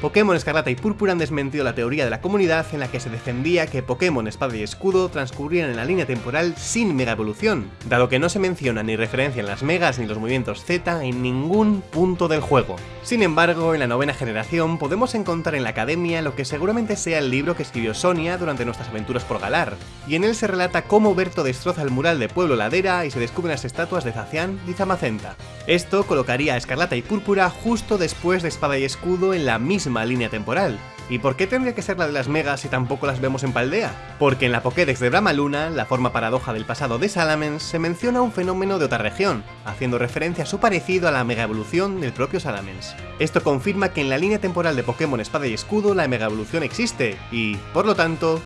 Pokémon Escarlata y Púrpura han desmentido la teoría de la comunidad en la que se defendía que Pokémon Espada y Escudo transcurrían en la línea temporal sin Mega Evolución, dado que no se menciona ni referencia en las Megas ni los movimientos Z en ningún punto del juego. Sin embargo, en la novena generación podemos encontrar en la Academia lo que seguramente sea el libro que escribió Sonia durante nuestras aventuras por Galar, y en él se relata cómo Berto destroza el mural de Pueblo Ladera y se descubren las estatuas de Zacian y Zamacenta. Esto colocaría a Escarlata y Púrpura justo después de Espada y Escudo en la misma línea temporal. ¿Y por qué tendría que ser la de las megas si tampoco las vemos en Paldea? Porque en la Pokédex de Brahma Luna, la forma paradoja del pasado de Salamence, se menciona un fenómeno de otra región, haciendo referencia a su parecido a la mega evolución del propio Salamence. Esto confirma que en la línea temporal de Pokémon Espada y Escudo la mega evolución existe, y, por lo tanto,